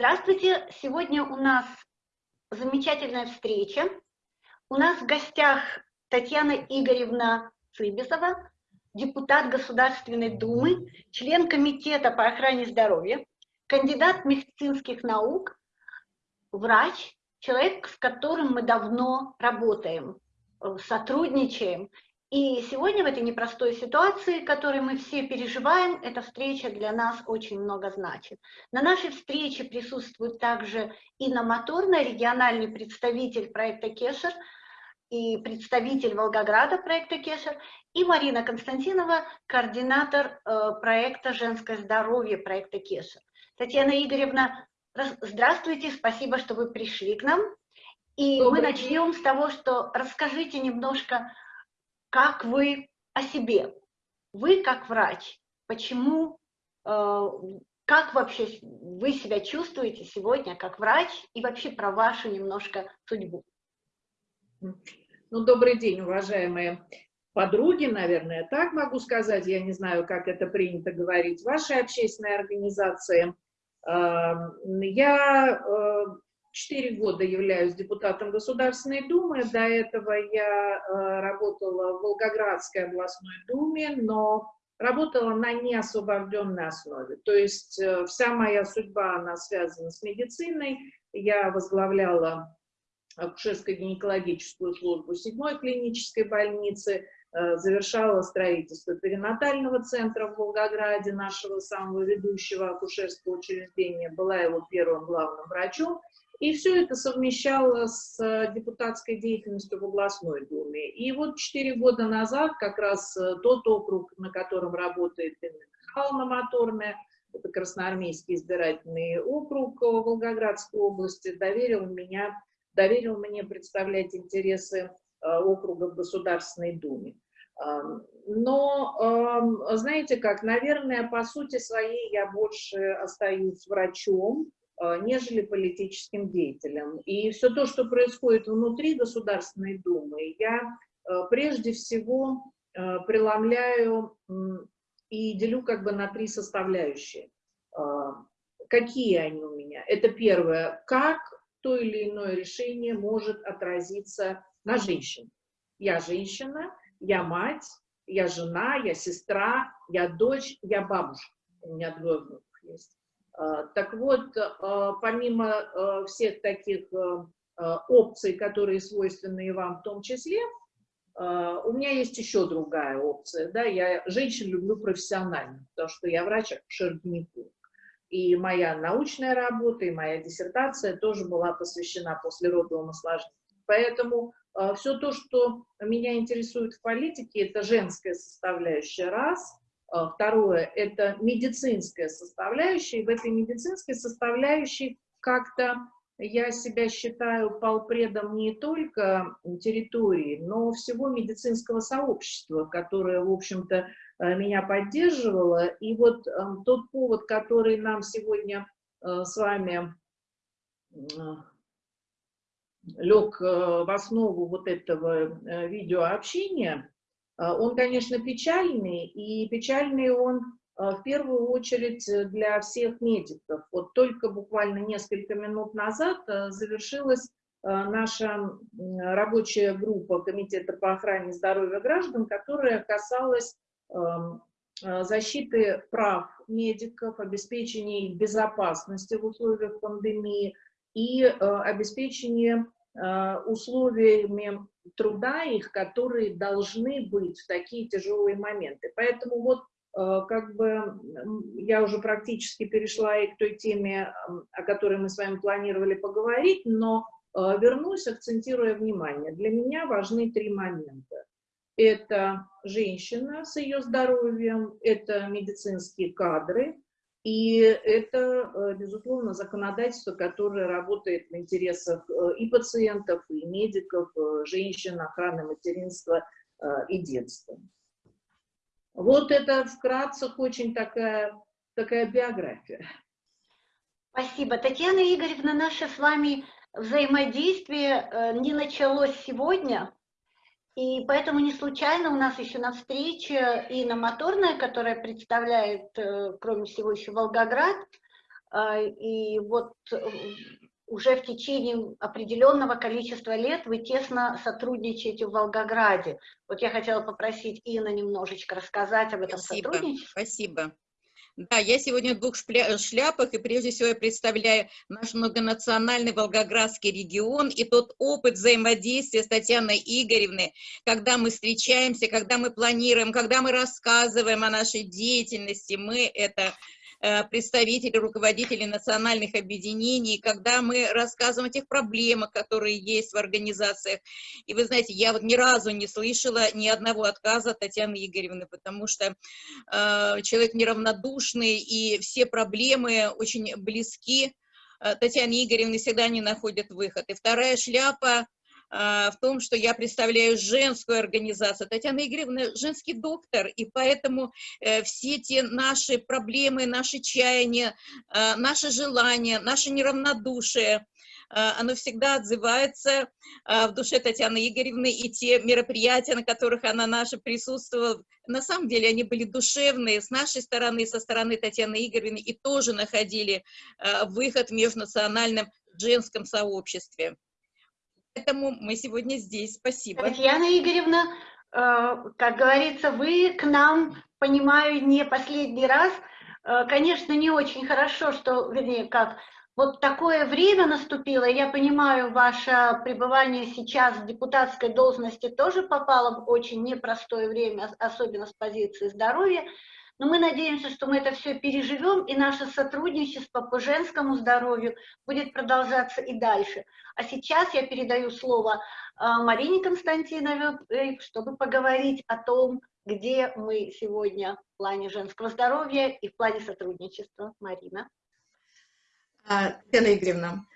Здравствуйте! Сегодня у нас замечательная встреча. У нас в гостях Татьяна Игоревна Цыбисова, депутат Государственной Думы, член Комитета по охране здоровья, кандидат медицинских наук, врач, человек, с которым мы давно работаем, сотрудничаем. И сегодня в этой непростой ситуации, которой мы все переживаем, эта встреча для нас очень много значит. На нашей встрече присутствует также Инна региональный представитель проекта Кешер и представитель Волгограда проекта Кешер, и Марина Константинова, координатор э, проекта «Женское здоровье» проекта Кешер. Татьяна Игоревна, здравствуйте, спасибо, что вы пришли к нам. И Добрый мы начнем с того, что расскажите немножко как вы о себе. Вы как врач, почему, э, как вообще вы себя чувствуете сегодня как врач и вообще про вашу немножко судьбу? Ну, добрый день, уважаемые подруги, наверное, так могу сказать, я не знаю, как это принято говорить, вашей общественной организации. Эм, я э, Четыре года являюсь депутатом Государственной Думы. До этого я э, работала в Волгоградской областной думе, но работала на неосвобожденной основе. То есть э, вся моя судьба, она связана с медициной. Я возглавляла акушерско-гинекологическую службу седьмой клинической больницы, э, завершала строительство перинатального центра в Волгограде, нашего самого ведущего акушерского учреждения, была его первым главным врачом. И все это совмещало с э, депутатской деятельностью в областной думе. И вот четыре года назад как раз э, тот округ, на котором работает Инна Михайловна это Красноармейский избирательный округ Волгоградской области, доверил, меня, доверил мне представлять интересы э, округа в Государственной Думе. Но, знаете как, наверное, по сути своей я больше остаюсь врачом, Э, нежели политическим деятелям. И все то, что происходит внутри Государственной Думы, я э, прежде всего э, преломляю и делю как бы на три составляющие. Какие они у меня? Это первое, как то или иное решение может отразиться на женщине. Я женщина, я мать, я жена, я сестра, я дочь, я бабушка. У меня двое внуков есть. А, так вот, а, помимо а, всех таких опций, которые свойственны и вам в том числе, у меня есть еще другая опция. Да? Я женщин люблю профессионально, потому что я врач-акушер-гинеколог. И моя научная работа, и моя диссертация тоже была посвящена послеродовому осложнению. Поэтому все то, что меня интересует в политике, это женская составляющая раз – второе – это медицинская составляющая. И в этой медицинской составляющей как-то я себя считаю полпредом не только территории, но всего медицинского сообщества, которое, в общем-то, э, меня поддерживало. И вот э, тот повод, который нам сегодня э, с вами лег в основу вот этого видеообщения, а, он, конечно, печальный, и печальный он а, в первую очередь для всех медиков. Вот только буквально несколько минут назад завершилась наша рабочая группа Комитета по охране здоровья граждан, которая касалась защиты прав медиков, обеспечения безопасности в условиях пандемии и обеспечения условиями труда их, которые должны быть в такие тяжелые моменты. Поэтому вот э, как бы я уже практически перешла и к той теме, о которой мы с вами планировали поговорить, но э, вернусь, акцентируя внимание. Для меня важны три момента. Это женщина с ее здоровьем, это медицинские кадры, и это, э, безусловно, законодательство, которое работает в интересах э, и пациентов, и медиков, э, женщин, охраны материнства и детства. Вот это вкратце очень такая, такая биография. Спасибо. Татьяна Игоревна, наше с вами взаимодействие не началось сегодня, и поэтому не случайно у нас еще на встрече Инна Моторная, которая представляет, э, кроме всего, еще Волгоград, и вот уже в течение определенного количества лет вы тесно сотрудничаете в Волгограде. Вот я хотела попросить Инна немножечко рассказать об этом спасибо, сотрудничестве. Спасибо. Да, я сегодня в двух шляпах, и прежде всего я представляю наш многонациональный Волгоградский регион и тот опыт взаимодействия с Татьяной Игоревной, когда мы встречаемся, когда мы планируем, когда мы рассказываем о нашей деятельности, мы это Э, представители, руководители национальных объединений, когда мы рассказываем о тех проблемах, которые есть в организациях. И вы знаете, я вот ни разу не слышала ни одного отказа Татьяны Игоревны, потому что э, человек неравнодушный, и все проблемы очень близки. Э, Татьяне Игоревне всегда не находят выход. И вторая шляпа в том, что я представляю женскую организацию. Татьяна Игоревна женский доктор, и поэтому э, все те наши проблемы, наши чаяния, э, наши желания, наше неравнодушие, э, оно всегда отзывается в душе Татьяны Игоревны, и те мероприятия, на которых она наша присутствовала, на самом деле они были душевные с нашей стороны, со стороны Татьяны Игоревны, и тоже находили выход в межнациональном женском сообществе. Поэтому мы сегодня здесь. Спасибо. Татьяна Игоревна, э, как говорится, вы к нам, понимаю, не последний раз. Э, конечно, не очень хорошо, что, вернее, как, вот такое время наступило, я понимаю, ваше пребывание сейчас в депутатской должности тоже попало в очень непростое время, особенно с позиции здоровья, но мы надеемся, что мы это все переживем, и наше сотрудничество по женскому здоровью будет продолжаться и дальше. А сейчас я передаю слово а, Марине Константиновой, чтобы поговорить о том, где мы сегодня в плане женского здоровья и в плане сотрудничества. Марина. А, Татьяна Игоревна,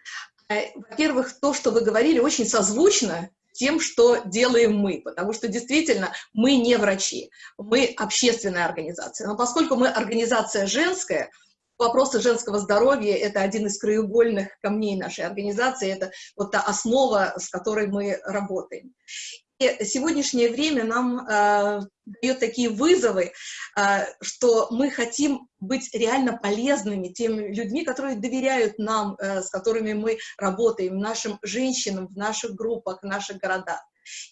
э, во-первых, то, что вы говорили, очень созвучно тем, что делаем мы, потому что действительно мы не врачи, мы общественная организация. Но поскольку мы организация женская, вопросы женского здоровья – это один из краеугольных камней нашей организации, это вот та основа, с которой мы работаем. Сегодняшнее время нам э, дает такие вызовы, э, что мы хотим быть реально полезными тем людьми, которые доверяют нам, э, с которыми мы работаем, нашим женщинам в наших группах, в наших городах.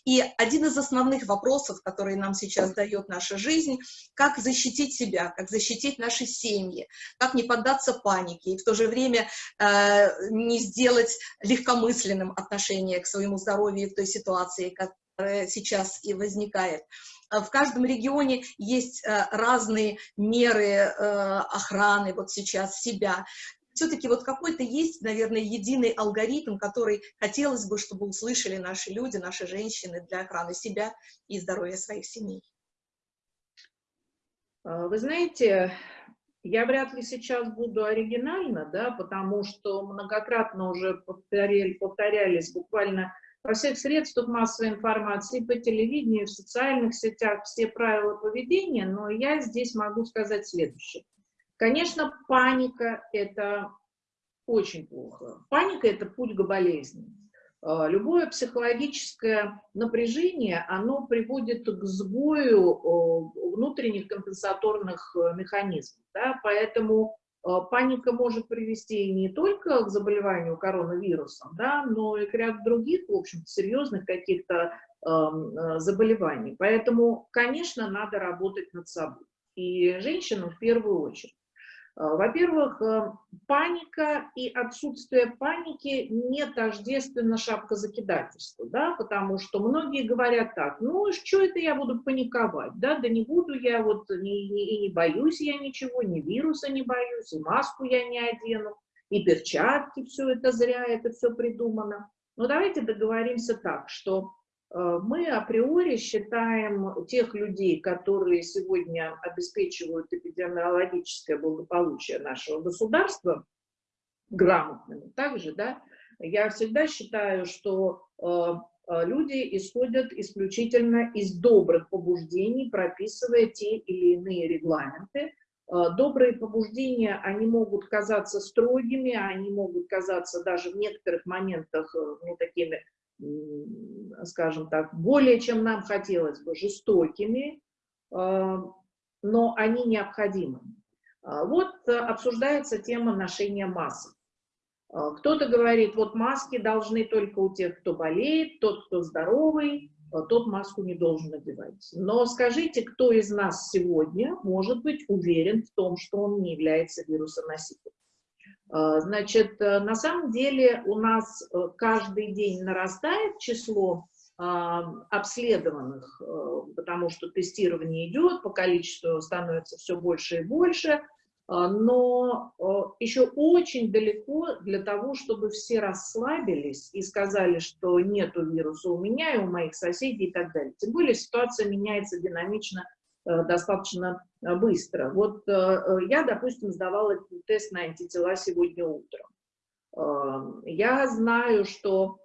И один из основных вопросов, который нам сейчас дает наша жизнь, как защитить себя, как защитить наши семьи, как не поддаться панике и в то же время э, не сделать легкомысленным отношение к своему здоровью в той ситуации, которая сейчас и возникает. В каждом регионе есть э, разные меры э, охраны вот сейчас себя все-таки вот какой-то есть, наверное, единый алгоритм, который хотелось бы, чтобы услышали наши люди, наши женщины для охраны себя и здоровья своих семей. А, вы знаете, я вряд ли сейчас буду оригинальна, да, потому что многократно уже повторяли, повторялись буквально во всех средствах массовой информации, по телевидению, в социальных сетях все правила поведения, но я здесь могу сказать следующее. Конечно, паника – это очень плохо. Паника – это путь к болезни. А, любое психологическое напряжение, оно приводит к сбою внутренних компенсаторных э, механизмов. Да? Поэтому паника может привести не только к заболеванию коронавирусом, да, но и к ряду других, в общем серьезных каких-то э, заболеваний. Поэтому, конечно, надо работать над собой. И женщинам в первую очередь. А, во-первых, э, паника и отсутствие паники не тождественно шапкозакидательству, да, потому что многие говорят так, ну, что это я буду паниковать, да, да не буду я вот, не, не, и не боюсь я ничего, ни вируса не боюсь, и маску я не одену, и перчатки, все это зря, это все придумано. Но давайте договоримся так, что Э, мы априори считаем тех людей, которые сегодня обеспечивают эпидемиологическое благополучие нашего государства, грамотными также, да, я всегда считаю, что э, э, люди исходят исключительно из добрых побуждений, прописывая те или иные регламенты. Добрые побуждения, они могут казаться строгими, они могут казаться даже в некоторых моментах ну, такими скажем так, более чем нам хотелось бы, жестокими, а, но они необходимы. Вот обсуждается тема ношения масок. Кто-то говорит, вот маски должны только у тех, кто болеет, тот, кто здоровый, тот маску не должен надевать. Но скажите, кто из нас сегодня может быть уверен в том, что он не является вирусоносителем? Значит, на самом деле у нас каждый день нарастает число обследованных, потому что тестирование идет, по количеству становится все больше и больше, а, но еще очень далеко для того, чтобы все расслабились и сказали, что нету вируса у меня и у моих соседей и так далее. Тем более ситуация меняется динамично, э, достаточно э, быстро. Вот э, я, допустим, сдавала тест на антитела сегодня утром. Я знаю, что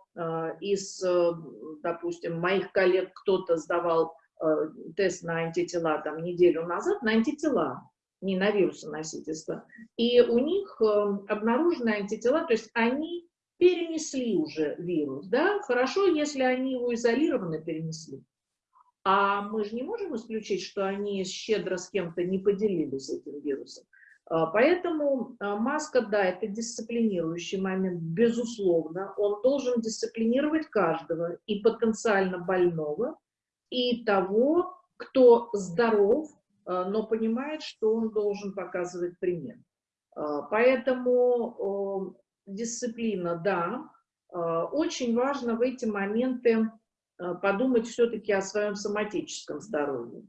из, допустим, моих коллег кто-то сдавал тест на антитела там неделю назад, на антитела не на вирусоносительство. И у них эм, обнаружены антитела, то есть они перенесли уже вирус, да, хорошо, если они его изолированно перенесли. А мы же не можем исключить, что они щедро с кем-то не поделились этим вирусом. А, поэтому а, маска, да, это дисциплинирующий момент, безусловно. Он должен дисциплинировать каждого, и потенциально больного, и того, кто здоров, а, но понимает, что он должен показывать пример. Поэтому дисциплина, да, очень важно в эти моменты подумать все-таки о своем соматическом здоровье.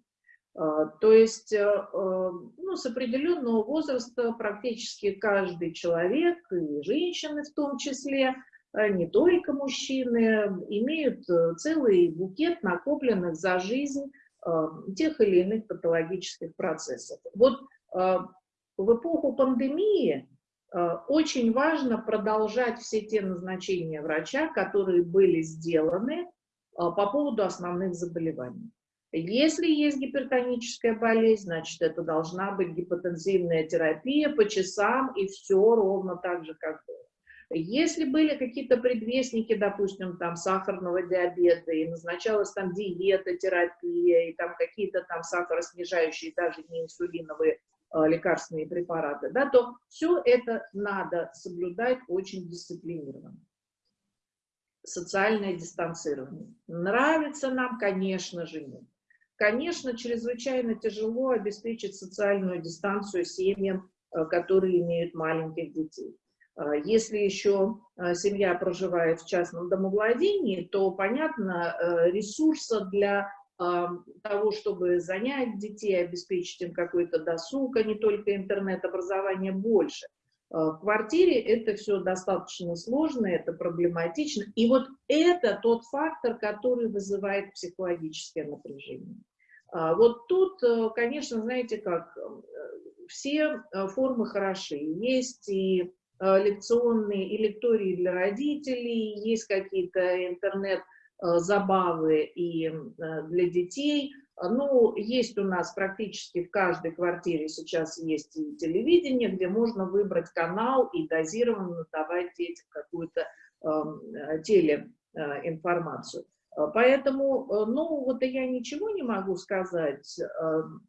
То есть ну, с определенного возраста практически каждый человек, и женщины в том числе, не только мужчины, имеют э, целый букет накопленных за жизнь Э, тех или иных патологических процессов. Вот э, в эпоху пандемии э, очень важно продолжать все те назначения врача, которые были сделаны по поводу основных заболеваний. Если есть гипертоническая болезнь, значит, это должна быть гипотензивная терапия по часам и все ровно так же, как было. Если были какие-то предвестники, допустим, там сахарного диабета, и назначалась там диета, терапия, и там какие-то там сахароснижающие, даже не инсулиновые э, лекарственные препараты, да, то все это надо соблюдать очень дисциплинированно. Социальное дистанцирование. Нравится нам, конечно же, нет. Конечно, чрезвычайно тяжело обеспечить социальную дистанцию семьям, э, которые имеют маленьких детей. А, если еще а, семья проживает в частном домовладении, то, понятно, э, ресурса для того, чтобы занять детей, обеспечить им какой-то досуг, а не только интернет-образование, больше. В квартире это все достаточно сложно, это проблематично. И вот это тот фактор, который вызывает психологическое напряжение. Вот тут, э, конечно, знаете как, э, все формы хороши. Есть и Э, лекционные и лектории для родителей, есть какие-то интернет-забавы и э, для детей. Ну, есть у нас практически в каждой квартире сейчас есть и телевидение, где можно выбрать канал и дозированно давать детям какую-то э, телеинформацию. Поэтому, ну, вот я ничего не могу сказать,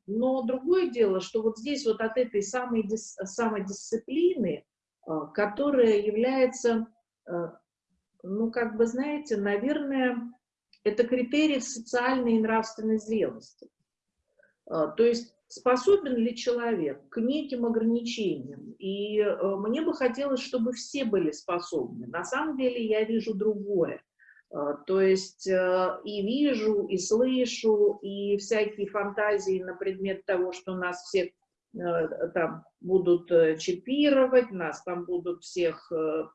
но другое дело, что вот здесь вот от этой самой самодисциплины, а, которая является, ну, как бы, знаете, наверное, это критерий социальной и нравственной зрелости. А, то есть способен ли человек к неким ограничениям. И мне бы хотелось, чтобы все были способны. На самом деле я вижу другое. То есть и вижу, и слышу, и всякие фантазии на предмет того, что нас всех Э, там будут э, чипировать, нас там будут всех, э,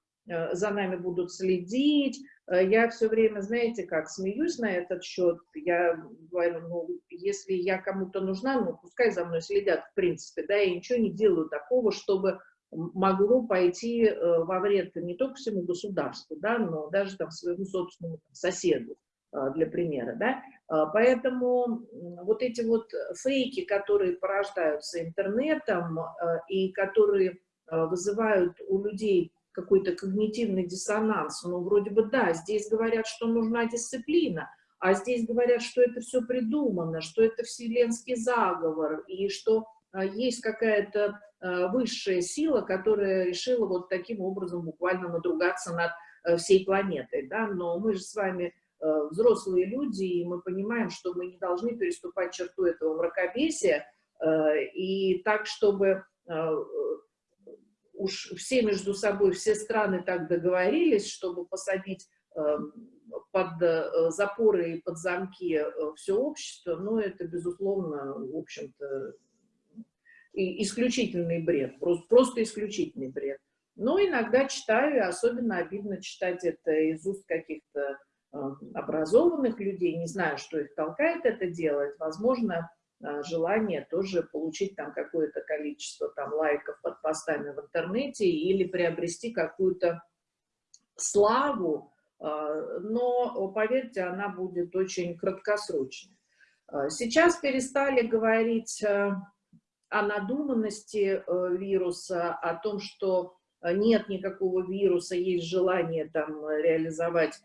за нами будут следить. Я все время, знаете, как смеюсь на этот счет, я говорю, ну, если я кому-то нужна, ну, пускай за мной следят, в принципе, да, я ничего не делаю такого, чтобы могло пойти во вред не только всему государству, да, но даже там своему собственному там, соседу, для примера, да. А, поэтому вот эти вот фейки, которые порождаются интернетом а, и которые а, вызывают у людей какой-то когнитивный диссонанс, ну, вроде бы, да, здесь говорят, что нужна дисциплина, а здесь говорят, что это все придумано, что это вселенский заговор, и что есть какая-то высшая сила, которая решила вот таким образом буквально надругаться над всей планетой, да, но мы же с вами взрослые люди, и мы понимаем, что мы не должны переступать черту этого мракобесия, и так, чтобы уж все между собой, все страны так договорились, чтобы посадить эм, под э, запоры и под замки э, все общество, но это, безусловно, в общем-то, исключительный бред, просто, просто исключительный бред. Но иногда читаю, особенно обидно читать это из уст каких-то э, образованных людей, не знаю, что их толкает это делать, возможно, желание тоже получить там какое-то количество там лайков под постами в интернете или приобрести какую-то славу, а, но, поверьте, она будет очень краткосрочной. А, сейчас перестали говорить о надуманности вируса, о том, что нет никакого вируса, есть желание там реализовать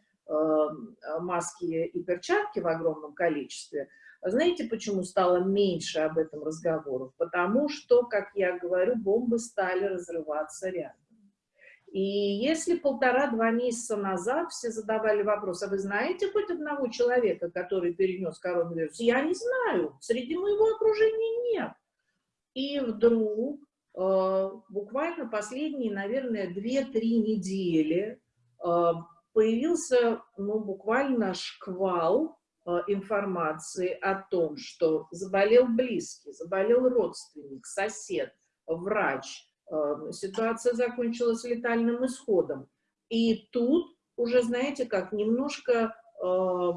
маски и перчатки в огромном количестве – знаете, почему стало меньше об этом разговоров? Потому что, как я говорю, бомбы стали разрываться рядом. И если полтора-два месяца назад все задавали вопрос, а вы знаете хоть одного человека, который перенес коронавирус? Я не знаю, среди моего окружения нет. И вдруг, э, буквально последние, наверное, две-три недели э, появился, ну, буквально шквал информации о том, что заболел близкий, заболел родственник, сосед, врач, э, ситуация закончилась летальным исходом. И тут уже, знаете, как немножко, э,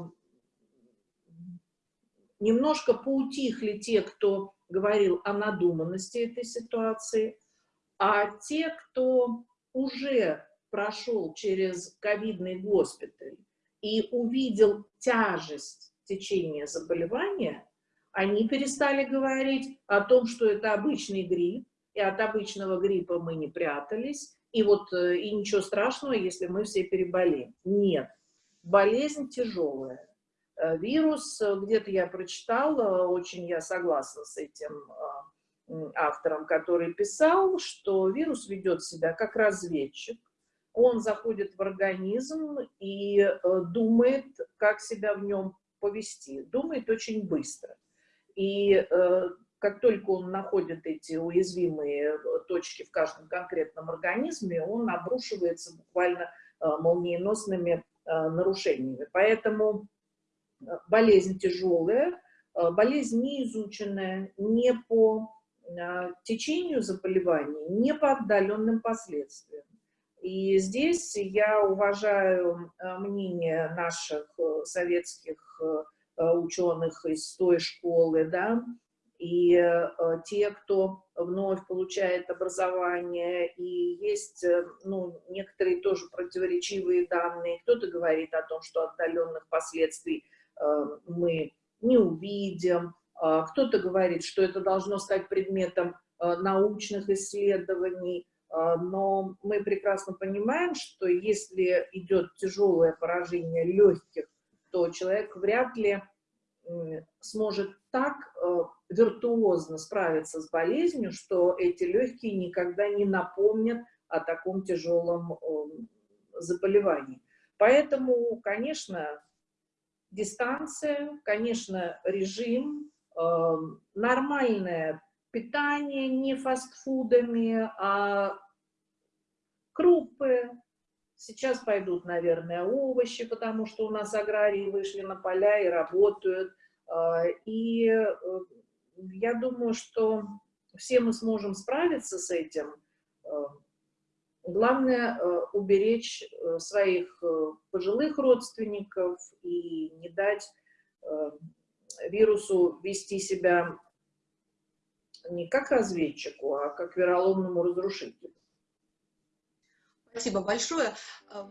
немножко поутихли те, кто говорил о надуманности этой ситуации, а те, кто уже прошел через ковидный госпиталь, и увидел тяжесть течения заболевания, они перестали говорить о том, что это обычный грипп, и от обычного гриппа мы не прятались, и вот э, и ничего страшного, если мы все переболеем. Нет, болезнь тяжелая. Э, вирус, э, где-то я прочитала, очень я согласна с этим автором, который писал, что вирус ведет себя как разведчик, он заходит в организм и э, думает, как себя в нем повести. Думает очень быстро. И э, как только он находит эти уязвимые точки в каждом конкретном организме, он обрушивается буквально э, молниеносными нарушениями. Поэтому болезнь тяжелая, болезнь не изученная, не по течению заболеваний, не по отдаленным последствиям. И здесь я уважаю э, мнение наших э, советских э, ученых из той школы, да, и те, кто вновь получает образование, и есть, ну, некоторые тоже противоречивые данные. Кто-то говорит о том, что отдаленных последствий мы не увидим, а кто-то говорит, что это должно стать предметом научных исследований, но мы прекрасно понимаем, что если идет тяжелое поражение легких, то человек вряд ли сможет так э, виртуозно справиться с болезнью, что эти легкие никогда не напомнят о таком тяжелом заболевании. Поэтому, конечно, дистанция, конечно, режим, эм, нормальное питание не фастфудами, а крупы. Сейчас пойдут, наверное, овощи, потому что у нас аграрии вышли на поля и работают. А, и э, я думаю, что все мы сможем справиться с этим. А, главное э, уберечь э, своих пожилых родственников и не дать вирусу вести себя не как разведчику, а как вероломному разрушителю. Спасибо большое. А,